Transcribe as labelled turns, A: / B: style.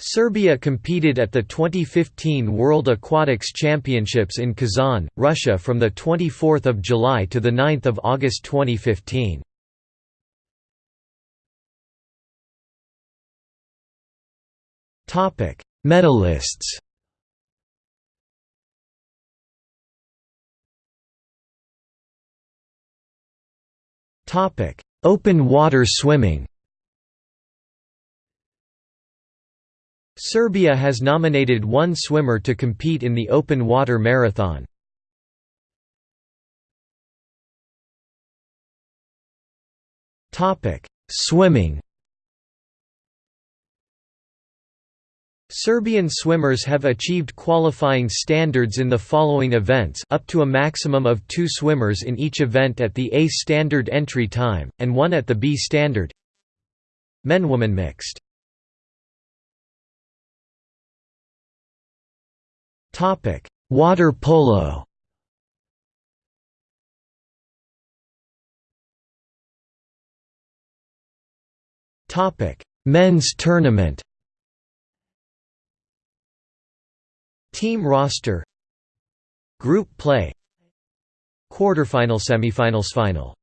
A: Serbia competed at the 2015 World Aquatics Championships in Kazan, Russia from 24 July to 9 August 2015. Medalists Open water swimming Serbia has nominated one swimmer to compete in the open water marathon. Swimming. Serbian swimmers have achieved qualifying standards in the following events up to a maximum of two swimmers in each event at the A standard entry time, and one at the B standard. Men-woman mixed Water polo. Topic. Men's tournament. Team roster. Group play. Quarterfinal semifinals final